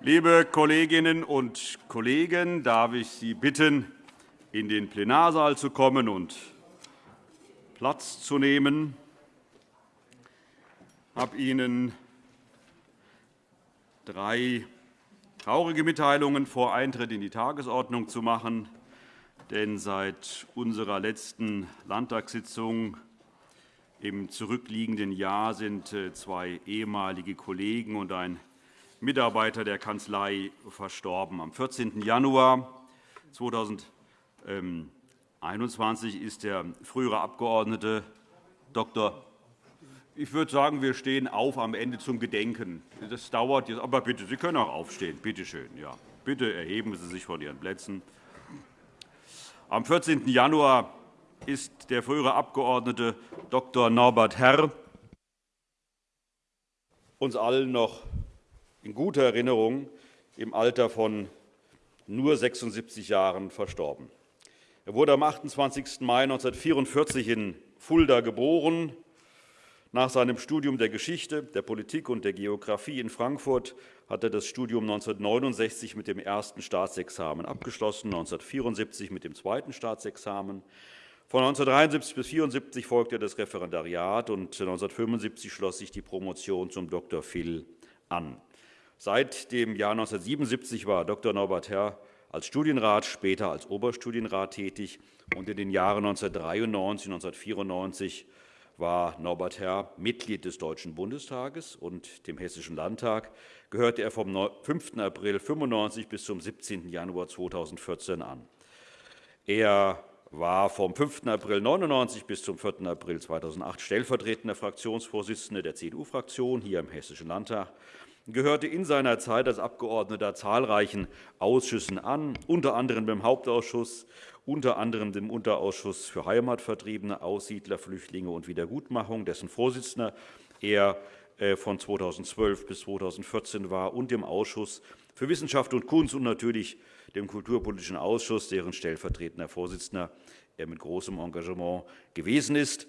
Liebe Kolleginnen und Kollegen, darf ich Sie bitten, in den Plenarsaal zu kommen und Platz zu nehmen. Ich habe Ihnen drei traurige Mitteilungen vor Eintritt in die Tagesordnung zu machen. Denn seit unserer letzten Landtagssitzung im zurückliegenden Jahr sind äh, zwei ehemalige Kollegen und ein Mitarbeiter der Kanzlei verstorben. Am 14. Januar 2021 ist der frühere Abgeordnete Dr. Ich würde sagen, wir stehen auf am Ende zum Gedenken. Das dauert jetzt, aber bitte, Sie können auch aufstehen. Bitte schön. Ja. Bitte erheben Sie sich von Ihren Plätzen. Am 14. Januar ist der frühere Abgeordnete Dr. Norbert Herr uns allen noch in guter Erinnerung im Alter von nur 76 Jahren verstorben. Er wurde am 28. Mai 1944 in Fulda geboren. Nach seinem Studium der Geschichte, der Politik und der Geografie in Frankfurt hat er das Studium 1969 mit dem ersten Staatsexamen abgeschlossen, 1974 mit dem zweiten Staatsexamen von 1973 bis 1974 folgte das Referendariat, und 1975 schloss sich die Promotion zum Dr. Phil an. Seit dem Jahr 1977 war Dr. Norbert Herr als Studienrat, später als Oberstudienrat tätig. Und in den Jahren 1993 und 1994 war Norbert Herr Mitglied des Deutschen Bundestages und dem Hessischen Landtag, gehörte er vom 5. April 1995 bis zum 17. Januar 2014 an. Er war vom 5. April 1999 bis zum 4. April 2008 stellvertretender Fraktionsvorsitzender der CDU-Fraktion hier im Hessischen Landtag gehörte in seiner Zeit als Abgeordneter zahlreichen Ausschüssen an, unter anderem dem Hauptausschuss, unter anderem dem Unterausschuss für Heimatvertriebene, Aussiedler, Flüchtlinge und Wiedergutmachung, dessen Vorsitzender er äh, von 2012 bis 2014 war, und dem Ausschuss für Wissenschaft und Kunst und natürlich dem Kulturpolitischen Ausschuss, deren stellvertretender Vorsitzender er mit großem Engagement gewesen ist.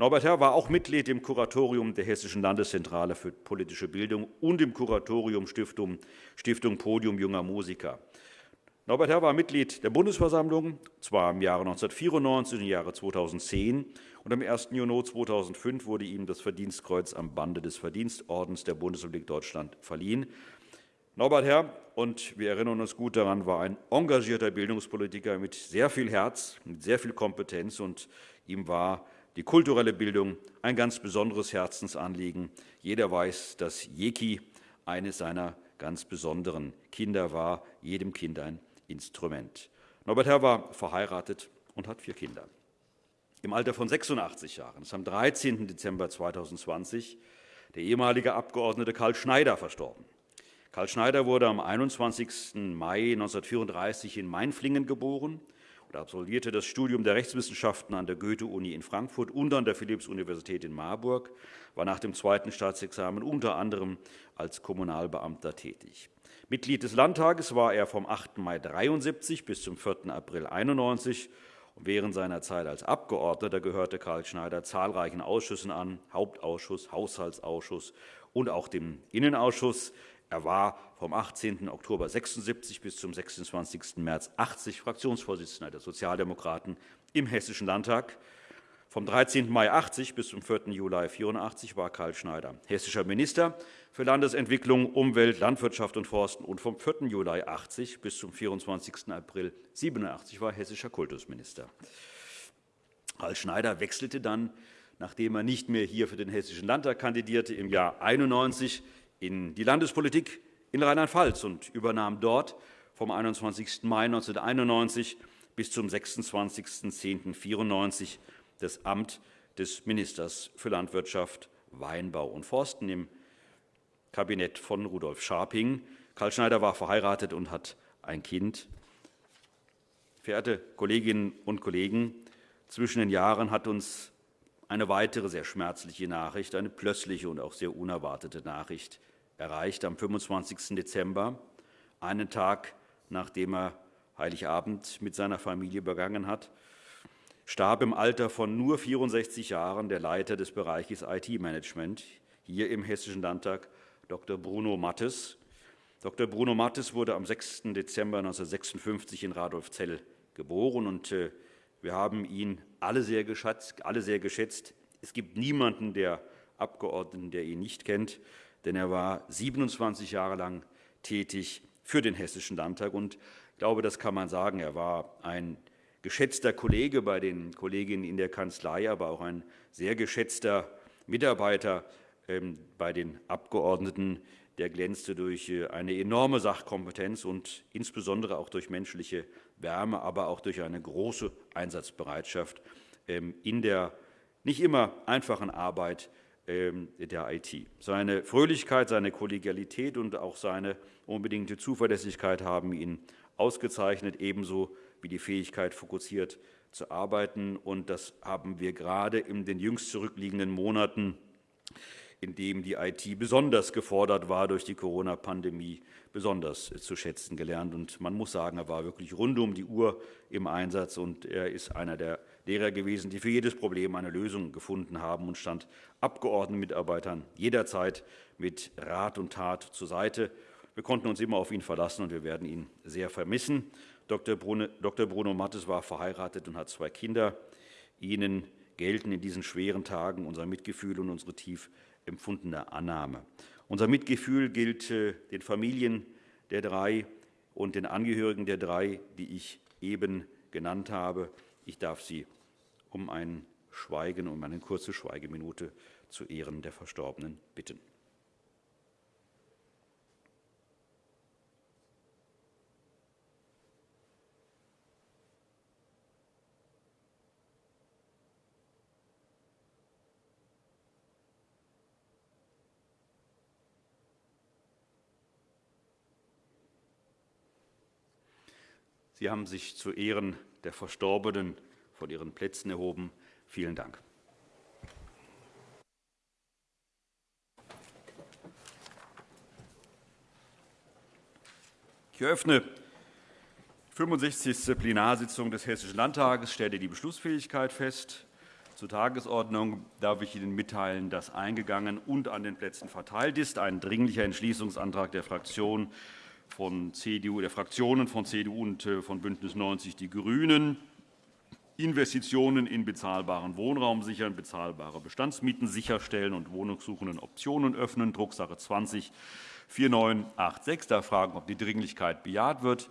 Norbert Herr war auch Mitglied im Kuratorium der Hessischen Landeszentrale für politische Bildung und im Kuratorium Stiftung, Stiftung Podium junger Musiker. Norbert Herr war Mitglied der Bundesversammlung, zwar im Jahre 1994 und im Jahre 2010. Und am 1. Juni 2005 wurde ihm das Verdienstkreuz am Bande des Verdienstordens der Bundesrepublik Deutschland verliehen. Norbert Herr, und wir erinnern uns gut daran, war ein engagierter Bildungspolitiker mit sehr viel Herz, mit sehr viel Kompetenz, und ihm war die kulturelle Bildung ein ganz besonderes Herzensanliegen. Jeder weiß, dass Jeki eines seiner ganz besonderen Kinder war, jedem Kind ein Instrument. Norbert Herr war verheiratet und hat vier Kinder. Im Alter von 86 Jahren ist am 13. Dezember 2020 der ehemalige Abgeordnete Karl Schneider verstorben. Karl Schneider wurde am 21. Mai 1934 in Mainflingen geboren und absolvierte das Studium der Rechtswissenschaften an der Goethe-Uni in Frankfurt und an der Philipps-Universität in Marburg, war nach dem zweiten Staatsexamen unter anderem als Kommunalbeamter tätig. Mitglied des Landtages war er vom 8. Mai 1973 bis zum 4. April 1991. Während seiner Zeit als Abgeordneter gehörte Karl Schneider zahlreichen Ausschüssen an, Hauptausschuss, Haushaltsausschuss und auch dem Innenausschuss. Er war vom 18. Oktober 1976 bis zum 26. März 1980 Fraktionsvorsitzender der Sozialdemokraten im Hessischen Landtag. Vom 13. Mai 1980 bis zum 4. Juli 1984 war Karl Schneider hessischer Minister für Landesentwicklung, Umwelt, Landwirtschaft und Forsten und vom 4. Juli 1980 bis zum 24. April 1987 war hessischer Kultusminister. Karl Schneider wechselte dann, nachdem er nicht mehr hier für den Hessischen Landtag kandidierte, im Jahr 1991 in die Landespolitik in Rheinland-Pfalz und übernahm dort vom 21. Mai 1991 bis zum 26.10.1994 das Amt des Ministers für Landwirtschaft, Weinbau und Forsten im Kabinett von Rudolf Scharping. Karl Schneider war verheiratet und hat ein Kind. Verehrte Kolleginnen und Kollegen, zwischen den Jahren hat uns eine weitere sehr schmerzliche Nachricht, eine plötzliche und auch sehr unerwartete Nachricht erreicht am 25. Dezember, einen Tag nachdem er Heiligabend mit seiner Familie begangen hat, starb im Alter von nur 64 Jahren der Leiter des Bereiches IT-Management hier im Hessischen Landtag, Dr. Bruno Mattes. Dr. Bruno Mattes wurde am 6. Dezember 1956 in Radolfzell geboren. Und äh, wir haben ihn alle sehr, geschätzt, alle sehr geschätzt. Es gibt niemanden der Abgeordneten, der ihn nicht kennt, denn er war 27 Jahre lang tätig für den Hessischen Landtag. Und ich glaube, das kann man sagen. Er war ein geschätzter Kollege bei den Kolleginnen in der Kanzlei, aber auch ein sehr geschätzter Mitarbeiter ähm, bei den Abgeordneten. Der glänzte durch äh, eine enorme Sachkompetenz und insbesondere auch durch menschliche Wärme, aber auch durch eine große Einsatzbereitschaft ähm, in der nicht immer einfachen Arbeit ähm, der IT. Seine Fröhlichkeit, seine Kollegialität und auch seine unbedingte Zuverlässigkeit haben ihn ausgezeichnet, ebenso wie die Fähigkeit, fokussiert zu arbeiten. Und das haben wir gerade in den jüngst zurückliegenden Monaten, in denen die IT besonders gefordert war durch die Corona-Pandemie, besonders zu schätzen gelernt. Und man muss sagen, er war wirklich rund um die Uhr im Einsatz, und er ist einer der Lehrer gewesen, die für jedes Problem eine Lösung gefunden haben und stand Abgeordnetenmitarbeitern jederzeit mit Rat und Tat zur Seite. Wir konnten uns immer auf ihn verlassen, und wir werden ihn sehr vermissen. Dr. Bruno Mattes war verheiratet und hat zwei Kinder. Ihnen gelten in diesen schweren Tagen unser Mitgefühl und unsere tief empfundene Annahme. Unser Mitgefühl gilt äh, den Familien der drei und den Angehörigen der drei, die ich eben genannt habe. Ich darf Sie um ein Schweigen, um eine kurze Schweigeminute zu Ehren der Verstorbenen bitten. Sie haben sich zu Ehren der Verstorbenen von ihren Plätzen erhoben. Vielen Dank. Ich eröffne die 65. Plenarsitzung des Hessischen Landtages, stelle die Beschlussfähigkeit fest. Zur Tagesordnung darf ich Ihnen mitteilen, dass eingegangen und an den Plätzen verteilt ist ein Dringlicher Entschließungsantrag der Fraktion von CDU, der Fraktionen von CDU und äh, von BÜNDNIS 90 die GRÜNEN, Investitionen in bezahlbaren Wohnraum sichern, bezahlbare Bestandsmieten sicherstellen und Wohnungssuchenden Optionen öffnen, Drucksache 20 4986. Da fragen, ob die Dringlichkeit bejaht wird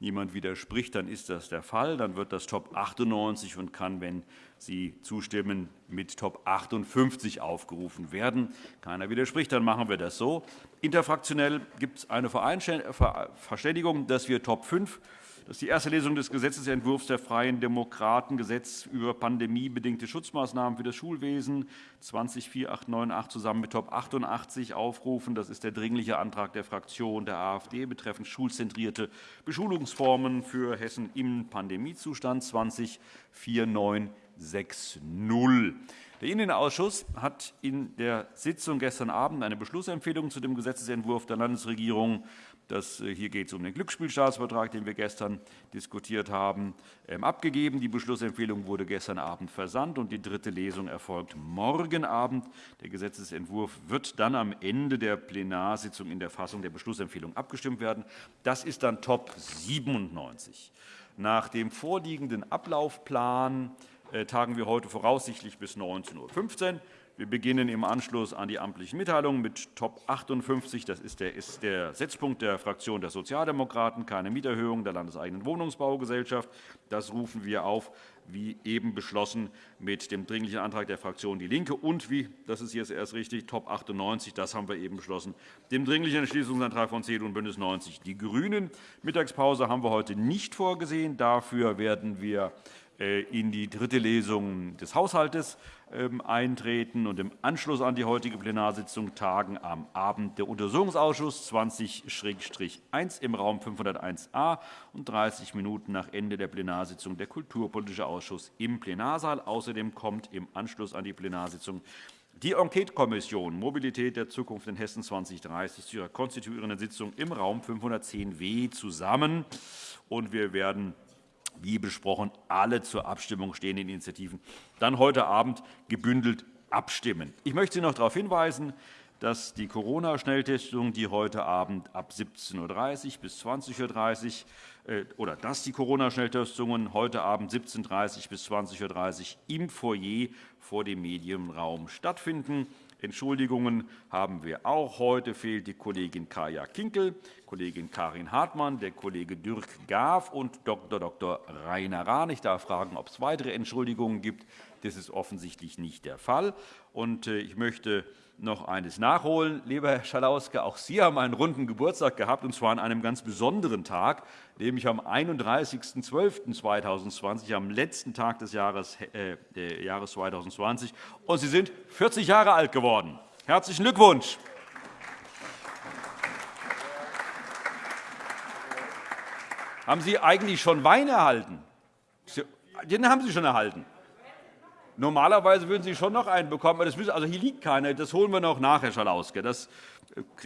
niemand widerspricht, dann ist das der Fall. Dann wird das Top 98 und kann, wenn Sie zustimmen, mit Top 58 aufgerufen werden. Keiner widerspricht, dann machen wir das so. Interfraktionell gibt es eine Verständigung, dass wir Top 5 das ist die erste Lesung des Gesetzentwurfs der Freien Demokraten, Gesetz über pandemiebedingte Schutzmaßnahmen für das Schulwesen 204898 zusammen mit Top 88 aufrufen. Das ist der Dringliche Antrag der Fraktion der AfD betreffend schulzentrierte Beschulungsformen für Hessen im Pandemiezustand 204960. Der Innenausschuss hat in der Sitzung gestern Abend eine Beschlussempfehlung zu dem Gesetzentwurf der Landesregierung das, äh, hier geht es um den Glücksspielstaatsvertrag, den wir gestern diskutiert haben, ähm, abgegeben. Die Beschlussempfehlung wurde gestern Abend versandt, und die dritte Lesung erfolgt morgen Abend. Der Gesetzentwurf wird dann am Ende der Plenarsitzung in der Fassung der Beschlussempfehlung abgestimmt werden. Das ist dann Top 97. Nach dem vorliegenden Ablaufplan tagen wir heute voraussichtlich bis 19.15 Uhr. Wir beginnen im Anschluss an die amtlichen Mitteilungen mit Top 58. Das ist der, ist der Setzpunkt der Fraktion der Sozialdemokraten, keine Mieterhöhung der landeseigenen Wohnungsbaugesellschaft. Das rufen wir auf, wie eben beschlossen, mit dem Dringlichen Antrag der Fraktion DIE LINKE und, wie, das ist jetzt erst richtig, Top 98, das haben wir eben beschlossen, dem Dringlichen Entschließungsantrag von CDU und BÜNDNIS 90 die GRÜNEN. Mittagspause haben wir heute nicht vorgesehen. Dafür werden wir äh, in die dritte Lesung des Haushalts ähm, eintreten und im Anschluss an die heutige Plenarsitzung tagen am Abend der Untersuchungsausschuss 20-1 im Raum 501a und 30 Minuten nach Ende der Plenarsitzung der Kulturpolitische Ausschuss im Plenarsaal. Außerdem kommt im Anschluss an die Plenarsitzung die Enquetekommission Mobilität der Zukunft in Hessen 2030 zu ihrer konstituierenden Sitzung im Raum 510w zusammen. Und wir werden wie besprochen, alle zur Abstimmung stehenden Initiativen dann heute Abend gebündelt abstimmen. Ich möchte Sie noch darauf hinweisen, dass die Corona-Schnelltestungen, die heute Abend ab 17.30 Uhr bis 20.30 Uhr äh, oder dass die Corona-Schnelltestungen heute Abend 17.30 Uhr bis 20.30 Uhr im Foyer vor dem Medienraum stattfinden. Entschuldigungen haben wir auch. Heute fehlt die Kollegin Kaja Kinkel, Kollegin Karin Hartmann, der Kollege Dirk Gaaf und Dr. Dr. Rainer Rahn. Ich darf fragen, ob es weitere Entschuldigungen gibt. Das ist offensichtlich nicht der Fall. Äh, ich möchte noch eines nachholen. Lieber Herr Schalauske, auch Sie haben einen runden Geburtstag gehabt, und zwar an einem ganz besonderen Tag, nämlich am 31.12.2020, am letzten Tag des Jahres, äh, Jahres 2020. Und Sie sind 40 Jahre alt geworden. Herzlichen Glückwunsch! Haben Sie eigentlich schon Wein erhalten? Den haben Sie schon erhalten. Normalerweise würden Sie schon noch einen bekommen. Aber das müssen, also hier liegt keiner. Das holen wir noch nach, Herr Schalauske. Das,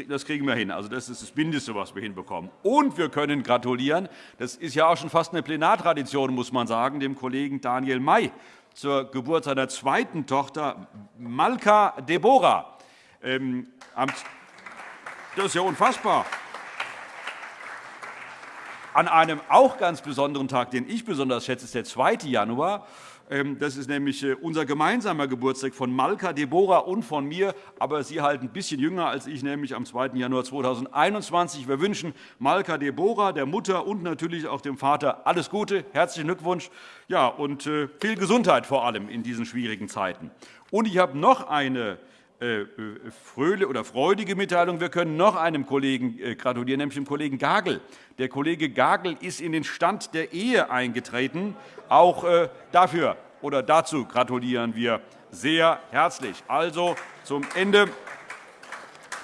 das kriegen wir hin. Also das ist das Mindeste, was wir hinbekommen. Und wir können gratulieren. Das ist ja auch schon fast eine Plenartradition, muss man sagen, dem Kollegen Daniel May zur Geburt seiner zweiten Tochter Malka Deborah. Ähm, das ist ja unfassbar. An einem auch ganz besonderen Tag, den ich besonders schätze, ist der 2. Januar. Ähm, das ist nämlich äh, unser gemeinsamer Geburtstag von Malka Deborah und von mir. Aber Sie halt ein bisschen jünger als ich, nämlich am 2. Januar 2021. Wir wünschen Malka Deborah, der Mutter und natürlich auch dem Vater alles Gute, herzlichen Glückwunsch ja, und äh, viel Gesundheit vor allem in diesen schwierigen Zeiten. Und ich habe noch eine oder freudige Mitteilung. Wir können noch einem Kollegen gratulieren, nämlich dem Kollegen Gagel. Der Kollege Gagel ist in den Stand der Ehe eingetreten. Auch äh, dafür oder dazu gratulieren wir sehr herzlich. Also zum Ende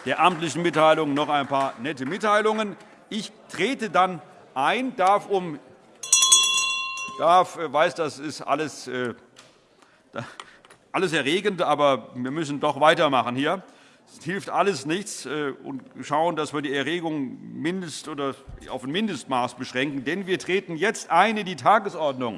der amtlichen Mitteilungen noch ein paar nette Mitteilungen. Ich trete dann ein, darf um darf, äh, weiß, das ist alles, äh, alles erregend, aber wir müssen doch weitermachen hier. Es hilft alles nichts äh, und schauen, dass wir die Erregung mindest oder auf ein Mindestmaß beschränken. Denn wir treten jetzt ein in die Tagesordnung.